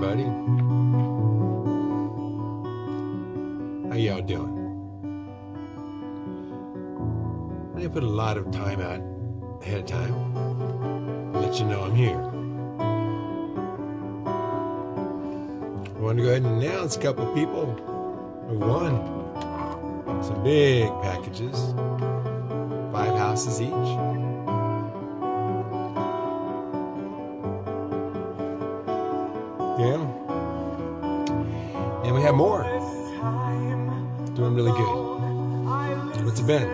everybody. How y'all doing? I put a lot of time out ahead of time. Let you know I'm here. I want to go ahead and announce a couple people who won some big packages, five houses each. Yeah. And we have more. Doing really good. What's it been?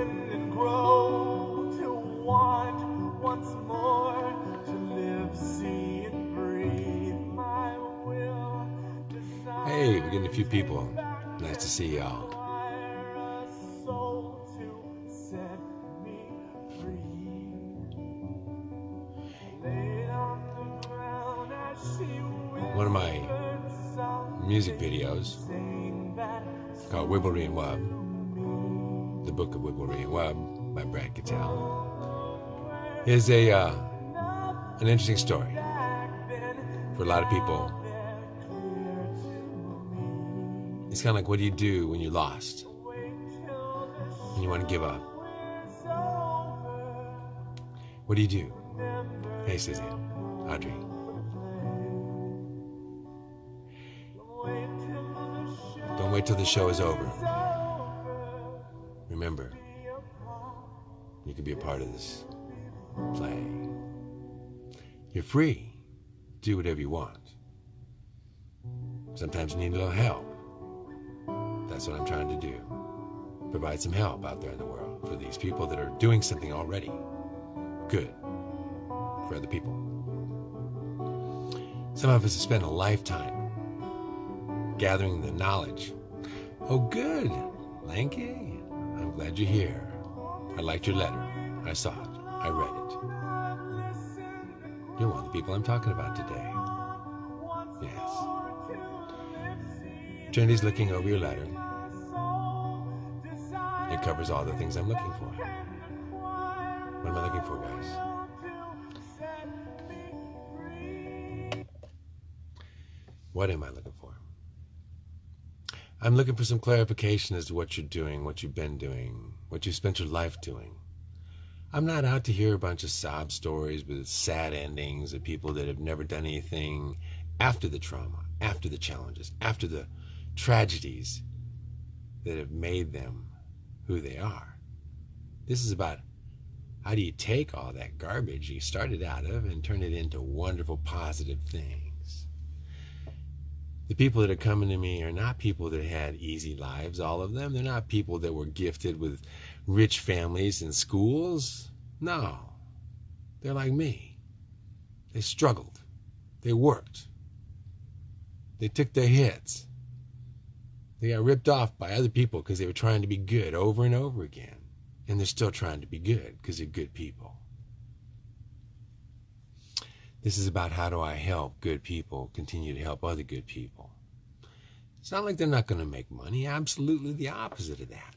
Hey, we're getting a few people. Nice to see y'all. Music videos called Wibblery and Wub, the book of Wibblery and Wub by Brad Cattell, is a uh, an interesting story for a lot of people. It's kind of like, what do you do when you're lost and you want to give up? What do you do? Hey, Susie, Audrey. Wait till the show is over. Remember, you can be a part of this play. You're free. Do whatever you want. Sometimes you need a little help. That's what I'm trying to do. Provide some help out there in the world for these people that are doing something already good for other people. Some of us have spent a lifetime gathering the knowledge. Oh, good, Lanky. I'm glad you're here. I liked your letter. I saw it. I read it. You're one of the people I'm talking about today. Yes. Trinity's looking over your letter. It covers all the things I'm looking for. What am I looking for, guys? What am I looking for? I'm looking for some clarification as to what you're doing, what you've been doing, what you've spent your life doing. I'm not out to hear a bunch of sob stories with sad endings of people that have never done anything after the trauma, after the challenges, after the tragedies that have made them who they are. This is about how do you take all that garbage you started out of and turn it into wonderful, positive things? The people that are coming to me are not people that had easy lives, all of them. They're not people that were gifted with rich families and schools. No. They're like me. They struggled. They worked. They took their hits. They got ripped off by other people because they were trying to be good over and over again. And they're still trying to be good because they're good people. This is about how do I help good people continue to help other good people. It's not like they're not going to make money. Absolutely the opposite of that.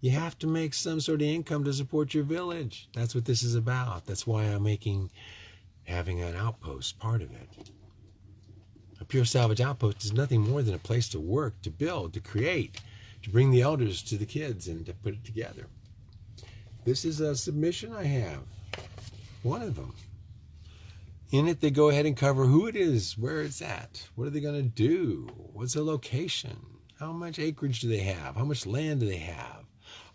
You have to make some sort of income to support your village. That's what this is about. That's why I'm making having an outpost part of it. A pure salvage outpost is nothing more than a place to work, to build, to create, to bring the elders to the kids and to put it together. This is a submission I have. One of them. In it, they go ahead and cover who it is, where it's at, what are they going to do, what's the location, how much acreage do they have, how much land do they have,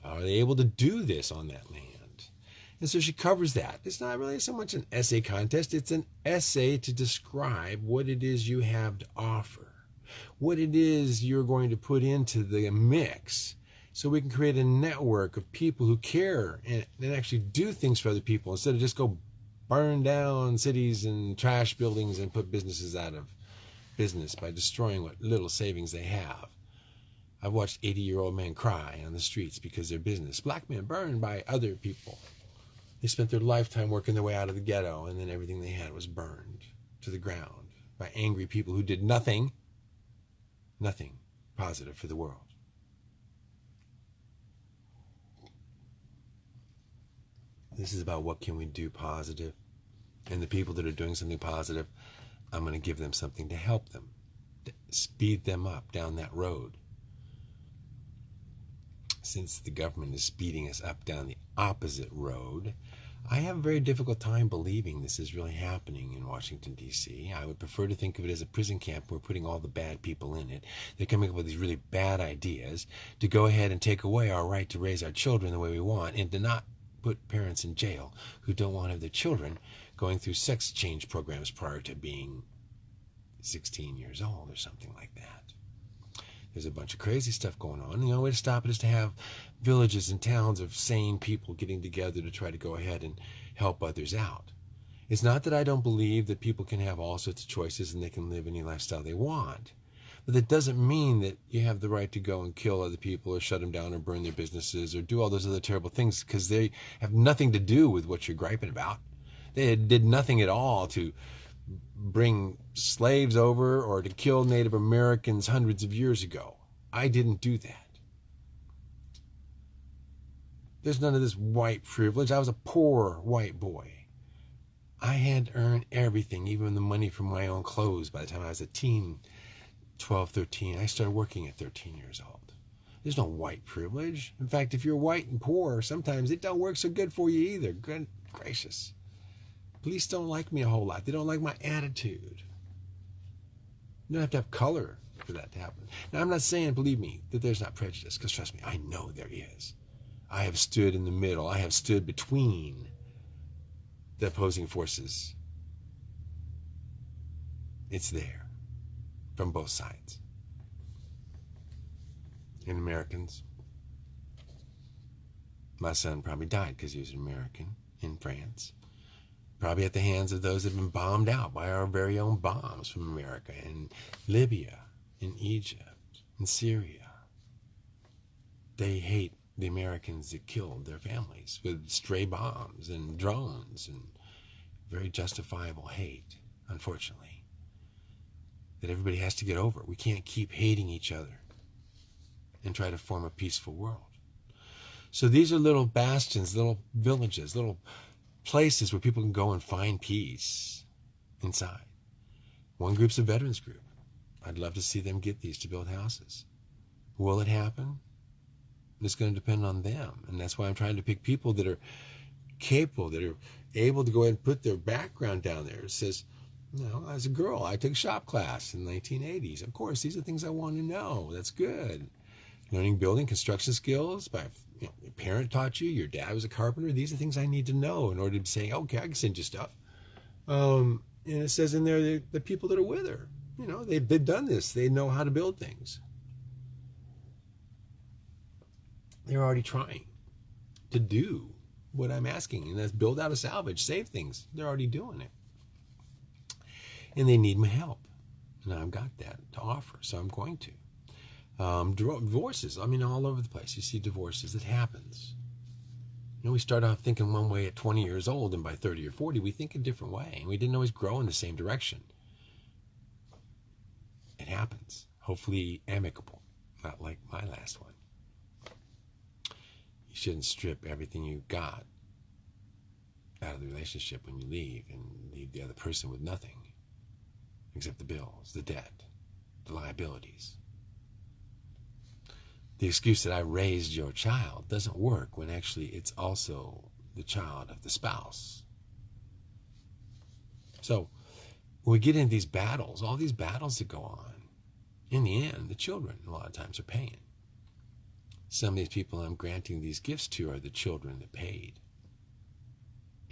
are they able to do this on that land? And so she covers that. It's not really so much an essay contest, it's an essay to describe what it is you have to offer, what it is you're going to put into the mix. So we can create a network of people who care and, and actually do things for other people instead of just go burn down cities and trash buildings and put businesses out of business by destroying what little savings they have. I've watched 80 year old men cry on the streets because their business, black men burned by other people. They spent their lifetime working their way out of the ghetto, and then everything they had was burned to the ground by angry people who did nothing, nothing positive for the world. This is about what can we do positive, and the people that are doing something positive I'm going to give them something to help them, to speed them up down that road. Since the government is speeding us up down the opposite road, I have a very difficult time believing this is really happening in Washington, D.C. I would prefer to think of it as a prison camp. We're putting all the bad people in it. They're coming up with these really bad ideas to go ahead and take away our right to raise our children the way we want and to not put parents in jail who don't want to have their children going through sex change programs prior to being 16 years old or something like that. There's a bunch of crazy stuff going on. The only way to stop it is to have villages and towns of sane people getting together to try to go ahead and help others out. It's not that I don't believe that people can have all sorts of choices and they can live any lifestyle they want. But that doesn't mean that you have the right to go and kill other people or shut them down or burn their businesses or do all those other terrible things because they have nothing to do with what you're griping about. They did nothing at all to bring slaves over or to kill Native Americans hundreds of years ago. I didn't do that. There's none of this white privilege. I was a poor white boy. I had to earn everything, even the money for my own clothes by the time I was a teen, 12, 13. I started working at 13 years old. There's no white privilege. In fact, if you're white and poor, sometimes it don't work so good for you either. Good gracious. Police don't like me a whole lot. They don't like my attitude. You don't have to have color for that to happen. Now, I'm not saying, believe me, that there's not prejudice, because trust me, I know there is. I have stood in the middle, I have stood between the opposing forces. It's there from both sides. And Americans, my son probably died because he was an American in France probably at the hands of those that have been bombed out by our very own bombs from America in Libya, in Egypt, in Syria. They hate the Americans that killed their families with stray bombs and drones and very justifiable hate, unfortunately, that everybody has to get over. We can't keep hating each other and try to form a peaceful world. So these are little bastions, little villages, little places where people can go and find peace inside. One group's a veterans group. I'd love to see them get these to build houses. Will it happen? It's going to depend on them. And that's why I'm trying to pick people that are capable, that are able to go ahead and put their background down there. It says, you know, as a girl, I took shop class in the 1980s. Of course, these are things I want to know. That's good. Learning building construction skills by you know, your parent taught you, your dad was a carpenter. These are things I need to know in order to say, okay, I can send you stuff. Um, and it says in there the, the people that are with her, you know, they've, they've done this. They know how to build things. They're already trying to do what I'm asking, and that's build out a salvage, save things. They're already doing it. And they need my help. And I've got that to offer, so I'm going to. Um, divorces, I mean, all over the place. You see divorces. It happens. You know, we start off thinking one way at 20 years old, and by 30 or 40, we think a different way. And we didn't always grow in the same direction. It happens. Hopefully, amicable, not like my last one. You shouldn't strip everything you got out of the relationship when you leave and leave the other person with nothing except the bills, the debt, the liabilities. The excuse that I raised your child doesn't work when actually it's also the child of the spouse. So when we get into these battles, all these battles that go on, in the end, the children a lot of times are paying. Some of these people I'm granting these gifts to are the children that paid.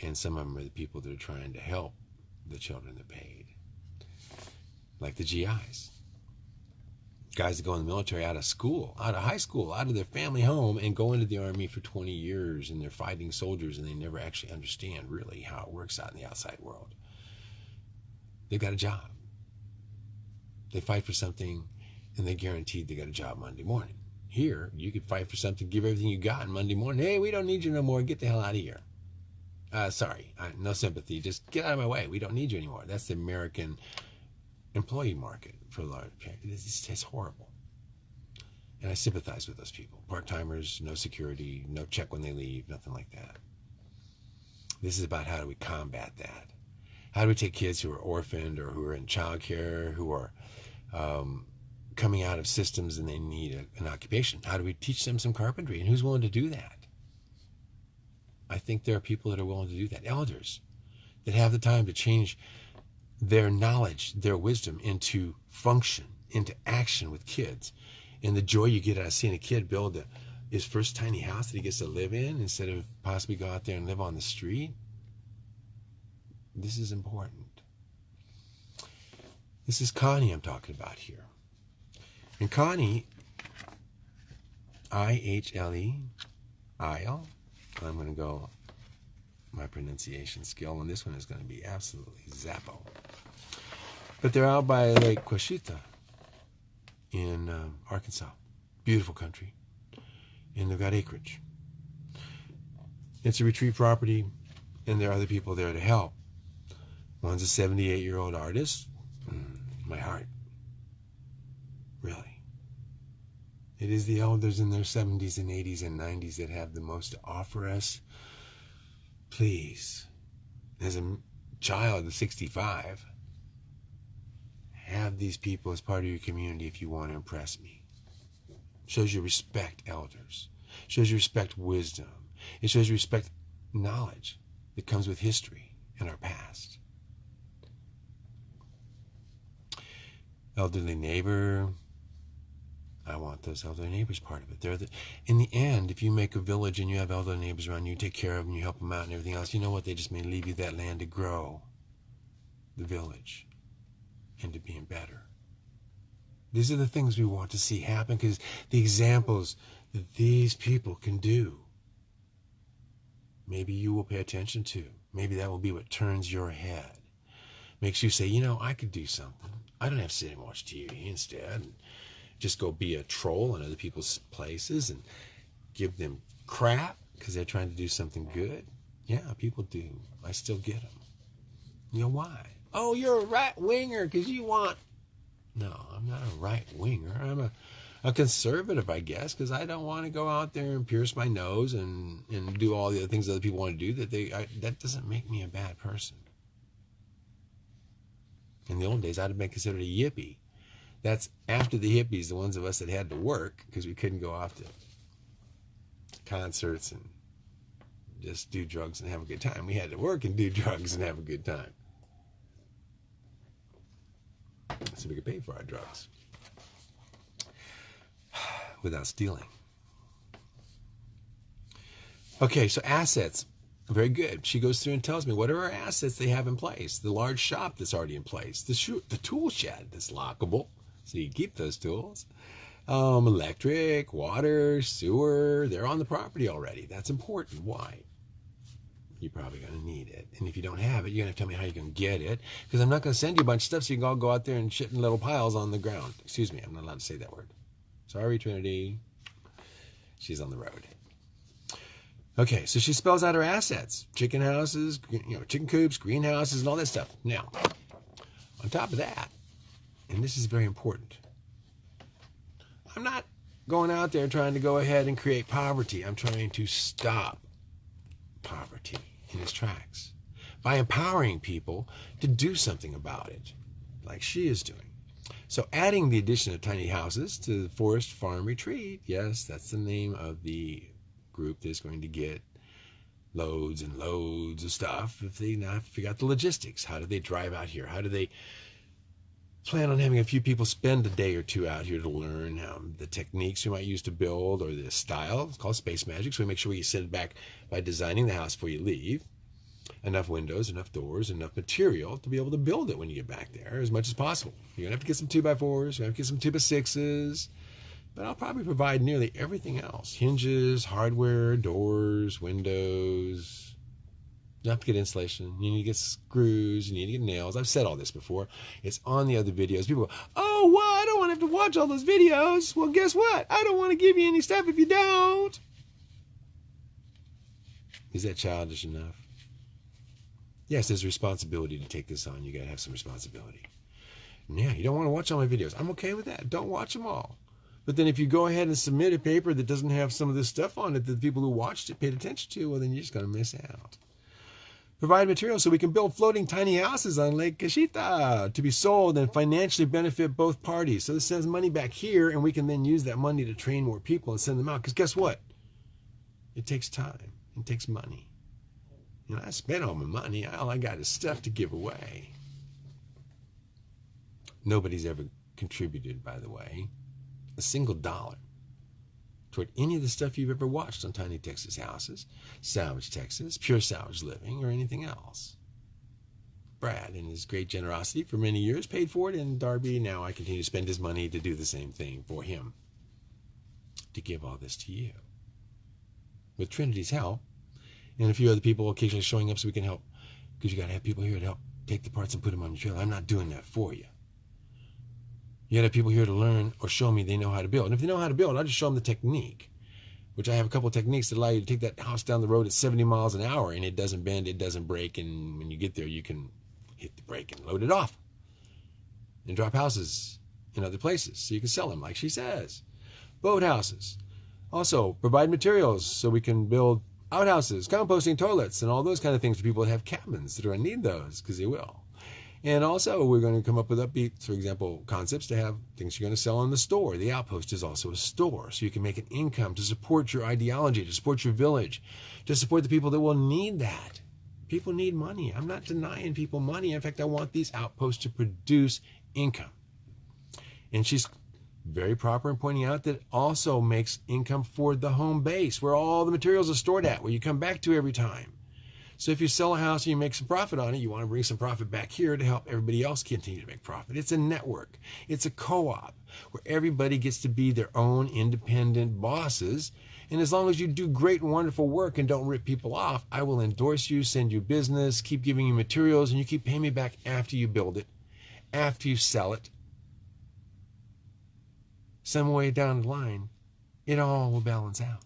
And some of them are the people that are trying to help the children that paid. Like the GIs guys that go in the military out of school, out of high school, out of their family home, and go into the army for 20 years, and they're fighting soldiers, and they never actually understand really how it works out in the outside world. They've got a job. They fight for something, and they're guaranteed they got a job Monday morning. Here, you could fight for something, give everything you got, and Monday morning, hey, we don't need you no more. Get the hell out of here. Uh, sorry, no sympathy. Just get out of my way. We don't need you anymore. That's the American employee market for large. It's, it's horrible. And I sympathize with those people. Part timers, no security, no check when they leave, nothing like that. This is about how do we combat that. How do we take kids who are orphaned or who are in childcare, who are um, coming out of systems and they need a, an occupation? How do we teach them some carpentry? And who's willing to do that? I think there are people that are willing to do that. Elders that have the time to change their knowledge, their wisdom into function, into action with kids. And the joy you get out of seeing a kid build a, his first tiny house that he gets to live in instead of possibly go out there and live on the street. This is important. This is Connie I'm talking about here. And Connie, I H L E, Isle. I'm going to go my pronunciation skill, and this one is going to be absolutely zappo. But they're out by Lake Ouachita in um, Arkansas. Beautiful country. And they've got acreage. It's a retreat property, and there are other people there to help. One's a 78 year old artist. Mm, my heart. Really. It is the elders in their 70s and 80s and 90s that have the most to offer us. Please, as a child of 65, have these people as part of your community if you want to impress me. Shows you respect elders. Shows you respect wisdom. It shows you respect knowledge that comes with history and our past. Elderly neighbor. I want those elderly neighbors part of it. They're the, in the end, if you make a village and you have elderly neighbors around you, take care of them, you help them out and everything else, you know what? They just may leave you that land to grow the village into being better. These are the things we want to see happen because the examples that these people can do, maybe you will pay attention to. Maybe that will be what turns your head, makes you say, you know, I could do something. I don't have to sit and watch TV instead and just go be a troll in other people's places and give them crap because they're trying to do something good. Yeah, people do. I still get them. You know why? Oh, you're a right winger because you want. No, I'm not a right winger. I'm a, a conservative, I guess, because I don't want to go out there and pierce my nose and, and do all the other things other people want to do. That they I, that doesn't make me a bad person. In the old days, I'd have been considered a yippie. That's after the hippies, the ones of us that had to work because we couldn't go off to concerts and just do drugs and have a good time. We had to work and do drugs and have a good time. So we could pay for our drugs without stealing. Okay, so assets. Very good. She goes through and tells me what are our assets they have in place. The large shop that's already in place. The, shoe, the tool shed that's lockable, so you keep those tools. Um, electric, water, sewer, they're on the property already. That's important. Why? You're probably going to need it. And if you don't have it, you're going to tell me how going to get it. Because I'm not going to send you a bunch of stuff so you can all go out there and shit in little piles on the ground. Excuse me, I'm not allowed to say that word. Sorry, Trinity. She's on the road. Okay, so she spells out her assets chicken houses, you know, chicken coops, greenhouses, and all that stuff. Now, on top of that, and this is very important, I'm not going out there trying to go ahead and create poverty. I'm trying to stop poverty in his tracks by empowering people to do something about it, like she is doing. So, adding the addition of tiny houses to the Forest Farm Retreat, yes, that's the name of the group that's going to get loads and loads of stuff if they to figure out the logistics. How do they drive out here? How do they plan on having a few people spend a day or two out here to learn um, the techniques we might use to build or the style. It's called space magic. So we make sure we send it back by designing the house before you leave. Enough windows, enough doors, enough material to be able to build it when you get back there as much as possible. You're going to have to get some 2 by 4s you're going to have to get some 2 by 6s but I'll probably provide nearly everything else hinges, hardware, doors, windows, you have to get insulation. You need to get screws. You need to get nails. I've said all this before. It's on the other videos. People go, oh, well, I don't want to have to watch all those videos. Well, guess what? I don't want to give you any stuff if you don't. Is that childish enough? Yes, there's a responsibility to take this on. You got to have some responsibility. Yeah, you don't want to watch all my videos. I'm okay with that. Don't watch them all. But then if you go ahead and submit a paper that doesn't have some of this stuff on it that the people who watched it paid attention to, well, then you're just going to miss out. Provide materials so we can build floating tiny houses on Lake Ouachita to be sold and financially benefit both parties. So this sends money back here, and we can then use that money to train more people and send them out. Because guess what? It takes time. It takes money. You know, I spent all my money. All I got is stuff to give away. Nobody's ever contributed, by the way, a single dollar toward any of the stuff you've ever watched on Tiny Texas Houses, Salvage Texas, Pure Salvage Living, or anything else. Brad, in his great generosity for many years, paid for it, and Darby, now I continue to spend his money to do the same thing for him, to give all this to you. With Trinity's help, and a few other people occasionally showing up so we can help, because you got to have people here to help take the parts and put them on your trailer. I'm not doing that for you. To have people here to learn or show me they know how to build. And if they know how to build, I'll just show them the technique, which I have a couple of techniques that allow you to take that house down the road at 70 miles an hour and it doesn't bend, it doesn't break. And when you get there, you can hit the brake and load it off and drop houses in other places so you can sell them, like she says. Boat houses. Also, provide materials so we can build outhouses, composting toilets, and all those kind of things for people that have cabins that are to need those because they will. And also, we're going to come up with upbeat, for example, concepts to have things you're going to sell in the store. The outpost is also a store, so you can make an income to support your ideology, to support your village, to support the people that will need that. People need money. I'm not denying people money. In fact, I want these outposts to produce income. And she's very proper in pointing out that also makes income for the home base, where all the materials are stored at, where you come back to every time. So if you sell a house and you make some profit on it, you want to bring some profit back here to help everybody else continue to make profit. It's a network. It's a co-op where everybody gets to be their own independent bosses. And as long as you do great and wonderful work and don't rip people off, I will endorse you, send you business, keep giving you materials, and you keep paying me back after you build it, after you sell it. Some way down the line, it all will balance out.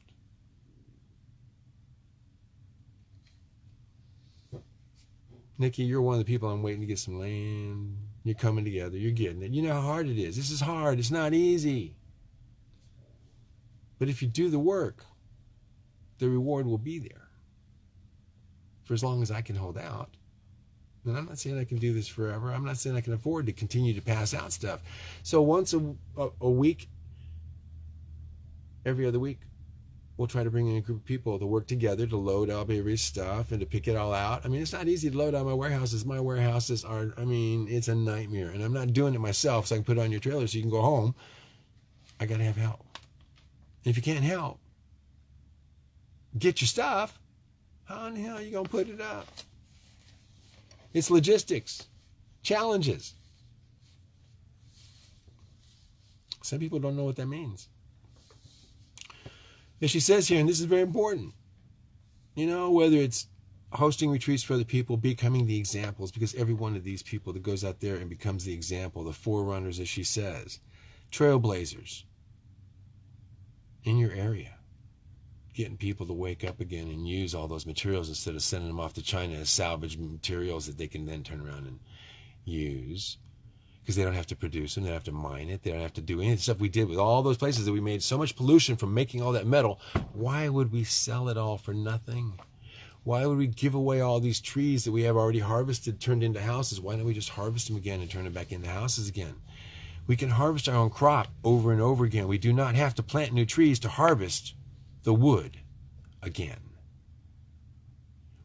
Nikki, you're one of the people I'm waiting to get some land. You're coming together. You're getting it. You know how hard it is. This is hard. It's not easy. But if you do the work, the reward will be there for as long as I can hold out. And I'm not saying I can do this forever. I'm not saying I can afford to continue to pass out stuff. So once a, a, a week, every other week, we'll try to bring in a group of people to work together to load up every stuff and to pick it all out. I mean, it's not easy to load out my warehouses. My warehouses are, I mean, it's a nightmare. And I'm not doing it myself so I can put it on your trailer so you can go home. I got to have help. And if you can't help, get your stuff. How in the hell are you going to put it up? It's logistics, challenges. Some people don't know what that means. And she says here, and this is very important, you know, whether it's hosting retreats for other people, becoming the examples, because every one of these people that goes out there and becomes the example, the forerunners, as she says, trailblazers in your area, getting people to wake up again and use all those materials instead of sending them off to China as salvage materials that they can then turn around and use because they don't have to produce them, they don't have to mine it, they don't have to do any of the stuff we did with all those places that we made so much pollution from making all that metal. Why would we sell it all for nothing? Why would we give away all these trees that we have already harvested, turned into houses? Why don't we just harvest them again and turn them back into houses again? We can harvest our own crop over and over again. We do not have to plant new trees to harvest the wood again.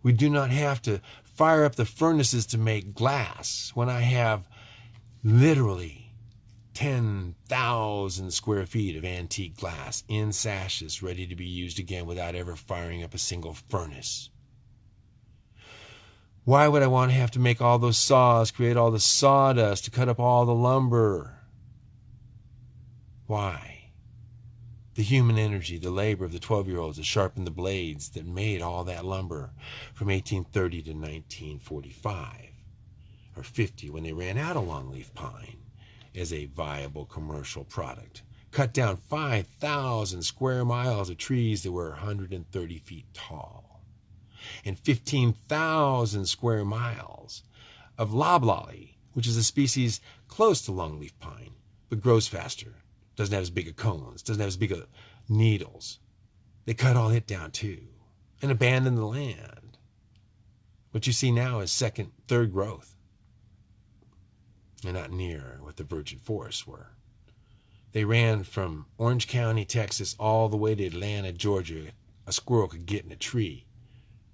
We do not have to fire up the furnaces to make glass when I have literally 10,000 square feet of antique glass in sashes ready to be used again without ever firing up a single furnace. Why would I want to have to make all those saws, create all the sawdust to cut up all the lumber? Why? The human energy, the labor of the 12 year olds that sharpened the blades that made all that lumber from 1830 to 1945 or 50 when they ran out of longleaf pine as a viable commercial product. Cut down 5,000 square miles of trees that were 130 feet tall, and 15,000 square miles of loblolly, which is a species close to longleaf pine, but grows faster, doesn't have as big of cones, doesn't have as big of needles. They cut all it down too and abandoned the land What you see now is second, third growth. And not near what the virgin forests were. They ran from Orange County, Texas, all the way to Atlanta, Georgia. A squirrel could get in a tree.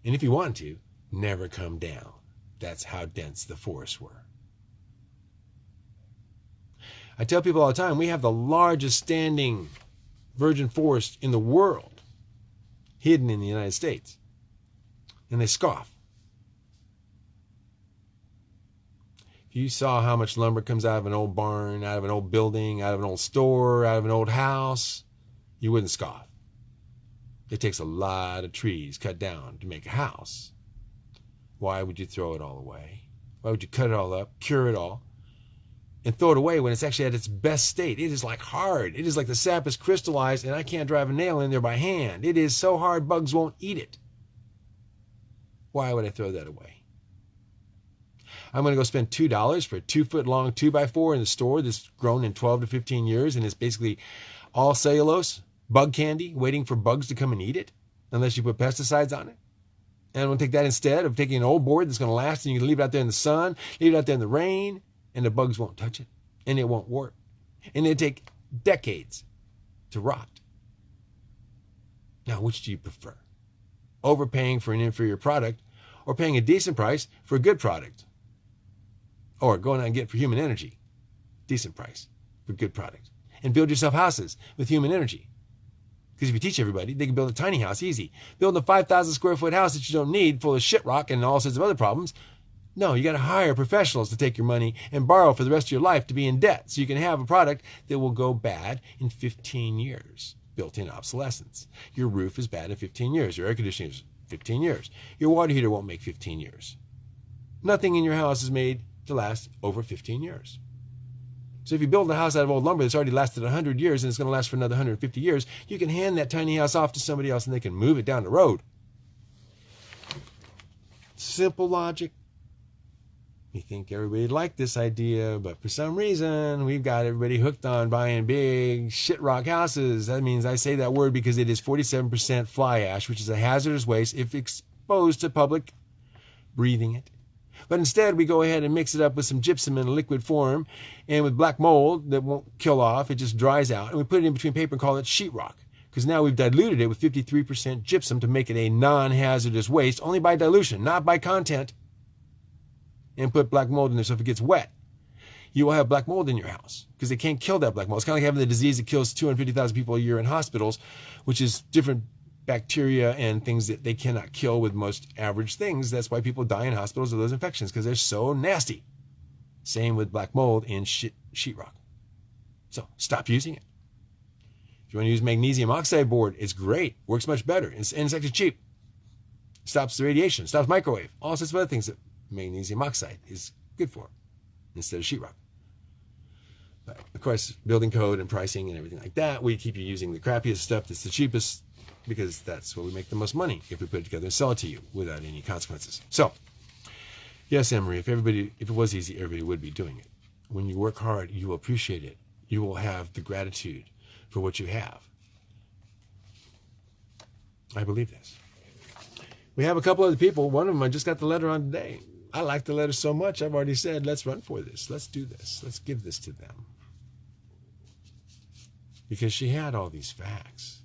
And if he wanted to, never come down. That's how dense the forests were. I tell people all the time we have the largest standing virgin forest in the world hidden in the United States. And they scoff. You saw how much lumber comes out of an old barn, out of an old building, out of an old store, out of an old house, you wouldn't scoff. It takes a lot of trees cut down to make a house. Why would you throw it all away? Why would you cut it all up, cure it all, and throw it away when it's actually at its best state? It is like hard. It is like the sap is crystallized and I can't drive a nail in there by hand. It is so hard bugs won't eat it. Why would I throw that away? I'm going to go spend $2 for a two foot long two by four in the store that's grown in 12 to 15 years and it's basically all cellulose, bug candy, waiting for bugs to come and eat it, unless you put pesticides on it. And I'm going to take that instead of taking an old board that's going to last and you can leave it out there in the sun, leave it out there in the rain, and the bugs won't touch it and it won't work. And it'll take decades to rot. Now, which do you prefer? Overpaying for an inferior product or paying a decent price for a good product? Or going out and get for human energy, decent price for good product. And build yourself houses with human energy. Because if you teach everybody, they can build a tiny house easy. Build a 5,000 square foot house that you don't need full of shit rock and all sorts of other problems. No, you got to hire professionals to take your money and borrow for the rest of your life to be in debt so you can have a product that will go bad in 15 years. Built in obsolescence. Your roof is bad in 15 years. Your air conditioning is 15 years. Your water heater won't make 15 years. Nothing in your house is made to last over 15 years. So if you build a house out of old lumber that's already lasted 100 years and it's going to last for another 150 years, you can hand that tiny house off to somebody else and they can move it down the road. Simple logic. We think everybody liked this idea, but for some reason we've got everybody hooked on buying big shit rock houses. That means I say that word because it is 47% fly ash, which is a hazardous waste if exposed to public breathing it. But instead, we go ahead and mix it up with some gypsum in a liquid form and with black mold that won't kill off. It just dries out. And we put it in between paper and call it sheetrock. Because now we've diluted it with 53% gypsum to make it a non hazardous waste, only by dilution, not by content. And put black mold in there so if it gets wet, you will have black mold in your house because they can't kill that black mold. It's kind of like having the disease that kills 250,000 people a year in hospitals, which is different bacteria and things that they cannot kill with most average things. That's why people die in hospitals of those infections because they're so nasty. Same with black mold and shit, sheetrock. So stop using it. If you want to use magnesium oxide board, it's great. Works much better. It's, actually cheap. Stops the radiation, stops microwave, all sorts of other things that magnesium oxide is good for instead of sheetrock. But of course, building code and pricing and everything like that, we keep you using the crappiest stuff that's the cheapest because that's where we make the most money if we put it together and sell it to you without any consequences. So, yes, Emery, if everybody, if it was easy, everybody would be doing it. When you work hard, you will appreciate it. You will have the gratitude for what you have. I believe this. We have a couple other people. One of them I just got the letter on today. I like the letter so much, I've already said, let's run for this. Let's do this. Let's give this to them. Because she had all these facts.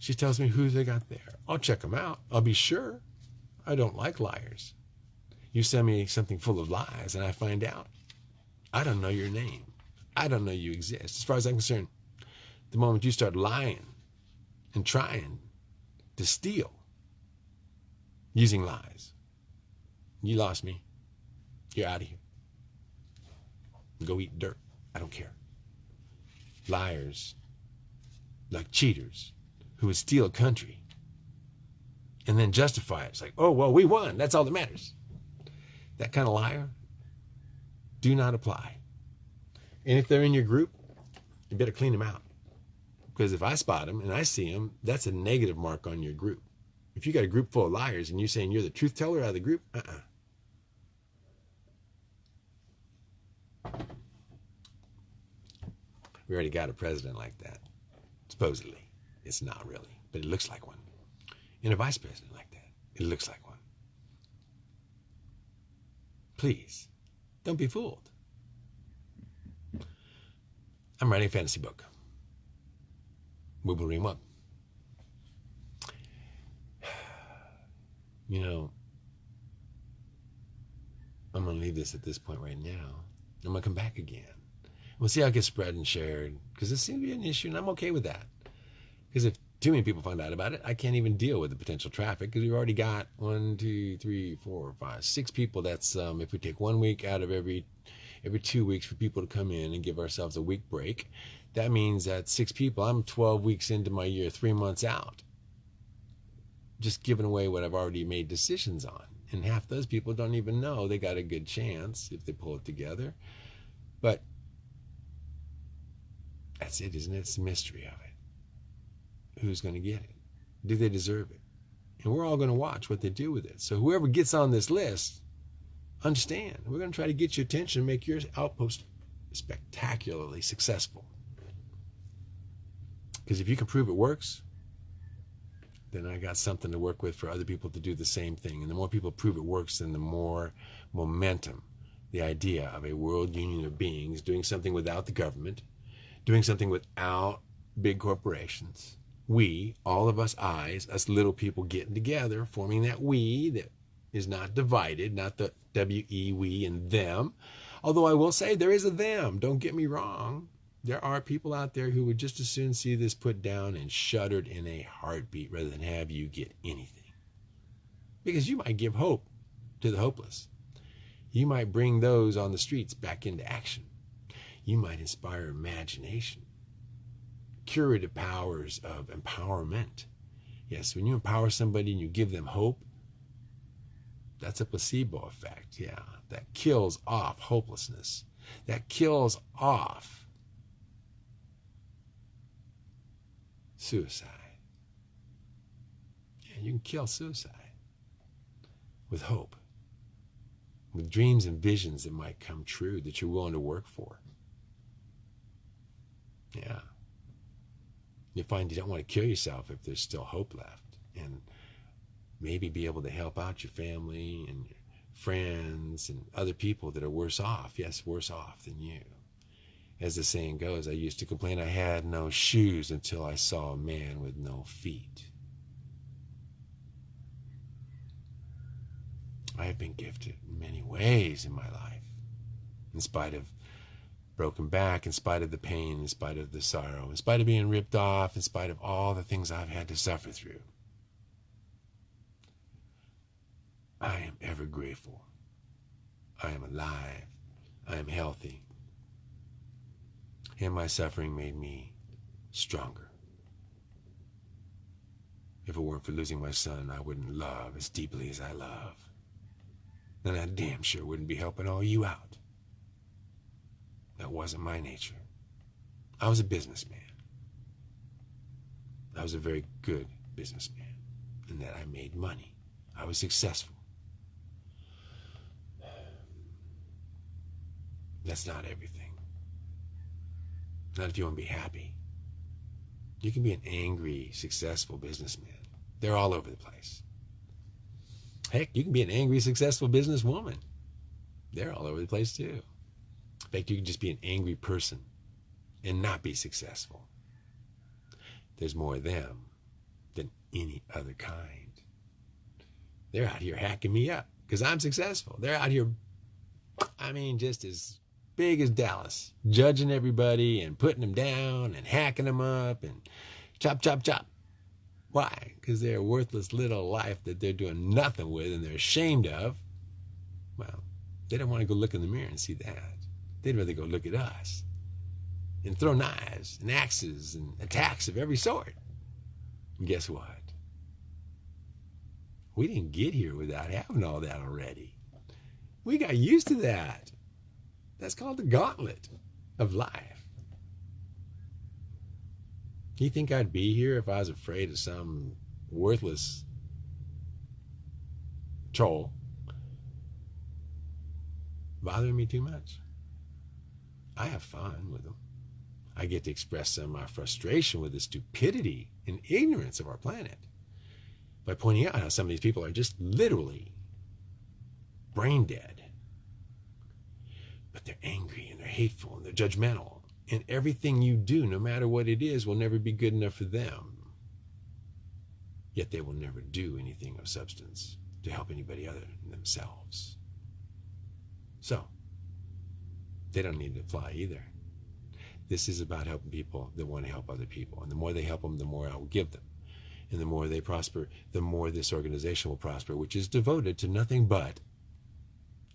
She tells me who they got there. I'll check them out. I'll be sure. I don't like liars. You send me something full of lies and I find out. I don't know your name. I don't know you exist. As far as I'm concerned, the moment you start lying and trying to steal using lies, you lost me. You're out of here. Go eat dirt. I don't care. Liars, like cheaters, who would steal a country and then justify it. It's like, oh, well, we won. That's all that matters. That kind of liar, do not apply. And if they're in your group, you better clean them out. Because if I spot them and I see them, that's a negative mark on your group. If you got a group full of liars and you're saying you're the truth teller out of the group, uh uh We already got a president like that, supposedly. It's not really, but it looks like one. And a vice president like that, it looks like one. Please, don't be fooled. I'm writing a fantasy book. Wolverine one. You know, I'm going to leave this at this point right now. I'm going to come back again. We'll see how it gets spread and shared because this seems to be an issue, and I'm okay with that. Because if too many people find out about it, I can't even deal with the potential traffic because we've already got one, two, three, four, five, six people. That's um, if we take one week out of every every two weeks for people to come in and give ourselves a week break. That means that six people. I'm 12 weeks into my year, three months out just giving away what I've already made decisions on. And half those people don't even know they got a good chance if they pull it together. But that's it, isn't it? It's the mystery of it. Who's going to get it? Do they deserve it? And we're all going to watch what they do with it. So whoever gets on this list, understand, we're going to try to get your attention make your outpost spectacularly successful. Because if you can prove it works, then I got something to work with for other people to do the same thing. And the more people prove it works, then the more momentum the idea of a world union of beings doing something without the government, doing something without big corporations. We, all of us eyes, us little people getting together, forming that we that is not divided, not the W E we and them. Although I will say there is a them, don't get me wrong. There are people out there who would just as soon see this put down and shuddered in a heartbeat rather than have you get anything. Because you might give hope to the hopeless. You might bring those on the streets back into action. You might inspire imagination, curative powers of empowerment. Yes, when you empower somebody and you give them hope, that's a placebo effect. Yeah, that kills off hopelessness. That kills off suicide. Yeah, you can kill suicide with hope, with dreams and visions that might come true that you're willing to work for. Yeah. You find you don't want to kill yourself if there's still hope left. And maybe be able to help out your family and your friends and other people that are worse off. Yes, worse off than you. As the saying goes, I used to complain I had no shoes until I saw a man with no feet. I have been gifted in many ways in my life, in spite of broken back, in spite of the pain, in spite of the sorrow, in spite of being ripped off, in spite of all the things I've had to suffer through. I am ever grateful. I am alive. I am healthy and my suffering made me stronger. If it weren't for losing my son, I wouldn't love as deeply as I love. And I damn sure wouldn't be helping all you out. That wasn't my nature. I was a businessman. I was a very good businessman in that I made money. I was successful. That's not everything. Not if you want to be happy. You can be an angry, successful businessman. They're all over the place. Heck, you can be an angry, successful businesswoman. They're all over the place too. Fact, you can just be an angry person and not be successful. There's more of them than any other kind. They're out here hacking me up because I'm successful. They're out here, I mean, just as big as Dallas, judging everybody and putting them down and hacking them up and chop, chop, chop. Why? Because they're a worthless little life that they're doing nothing with and they're ashamed of. Well, they don't want to go look in the mirror and see that. They'd rather go look at us and throw knives and axes and attacks of every sort. And guess what? We didn't get here without having all that already. We got used to that. That's called the gauntlet of life. You think I'd be here if I was afraid of some worthless troll bothering me too much? I have fun with them. I get to express some of my frustration with the stupidity and ignorance of our planet by pointing out how some of these people are just literally brain dead but they're angry and they're hateful and they're judgmental. And everything you do, no matter what it is, will never be good enough for them. Yet they will never do anything of substance to help anybody other than themselves. So, they don't need to fly either. This is about helping people that want to help other people. And the more they help them, the more I will give them. And the more they prosper, the more this organization will prosper, which is devoted to nothing but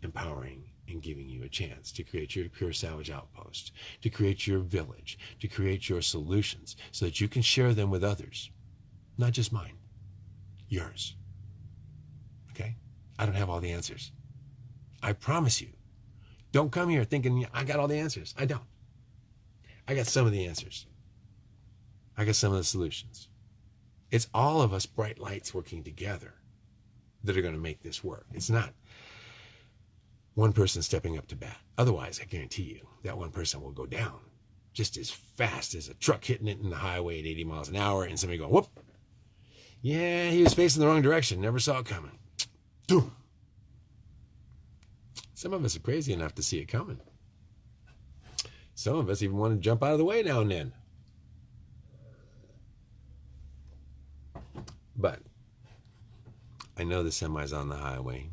empowering and giving you a chance to create your pure salvage outpost, to create your village, to create your solutions so that you can share them with others. Not just mine, yours. Okay? I don't have all the answers. I promise you. Don't come here thinking I got all the answers. I don't. I got some of the answers. I got some of the solutions. It's all of us bright lights working together that are going to make this work. It's not one person stepping up to bat. Otherwise, I guarantee you that one person will go down just as fast as a truck hitting it in the highway at 80 miles an hour and somebody going, whoop. Yeah, he was facing the wrong direction. Never saw it coming. Boom. Some of us are crazy enough to see it coming. Some of us even want to jump out of the way now and then. But I know the semi's on the highway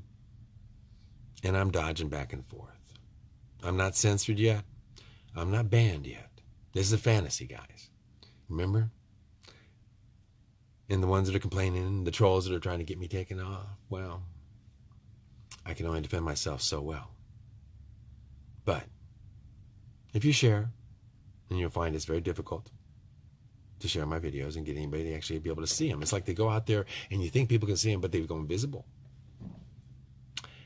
and I'm dodging back and forth. I'm not censored yet. I'm not banned yet. This is a fantasy, guys. Remember? And the ones that are complaining, the trolls that are trying to get me taken off, well, I can only defend myself so well. But if you share, and you'll find it's very difficult to share my videos and get anybody to actually be able to see them. It's like they go out there and you think people can see them, but they go invisible.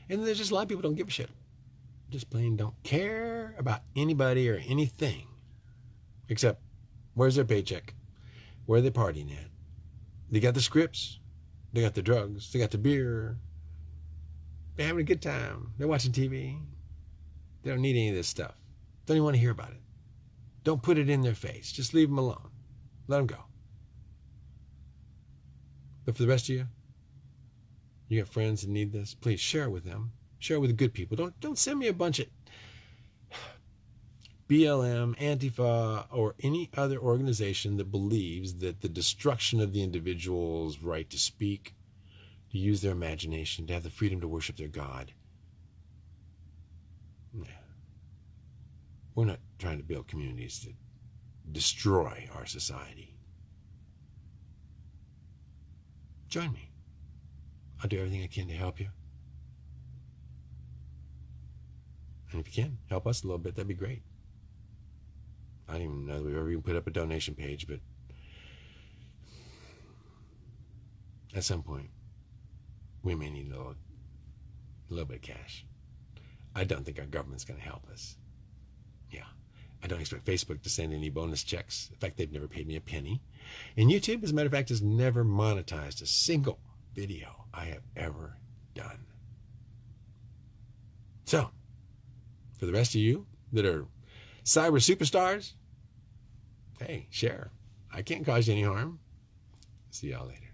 And there's just a lot of people don't give a shit. Just plain don't care about anybody or anything. Except where's their paycheck? Where are they partying at? They got the scripts. They got the drugs. They got the beer. They're having a good time. They're watching TV. They don't need any of this stuff. Don't even want to hear about it. Don't put it in their face. Just leave them alone. Let them go. But for the rest of you, you got friends that need this, please share it with them. Share it with the good people. Don't don't send me a bunch of BLM, Antifa, or any other organization that believes that the destruction of the individual's right to speak, to use their imagination, to have the freedom to worship their God. We're not trying to build communities that destroy our society. Join me. I'll do everything I can to help you. And if you can, help us a little bit, that'd be great. I don't even know that we've ever even put up a donation page, but at some point, we may need a little, a little bit of cash. I don't think our government's going to help us. Yeah. I don't expect Facebook to send any bonus checks. In fact, they've never paid me a penny. And YouTube, as a matter of fact, has never monetized a single video I have ever done. So, for the rest of you that are cyber superstars, hey, share. I can't cause you any harm. See y'all later.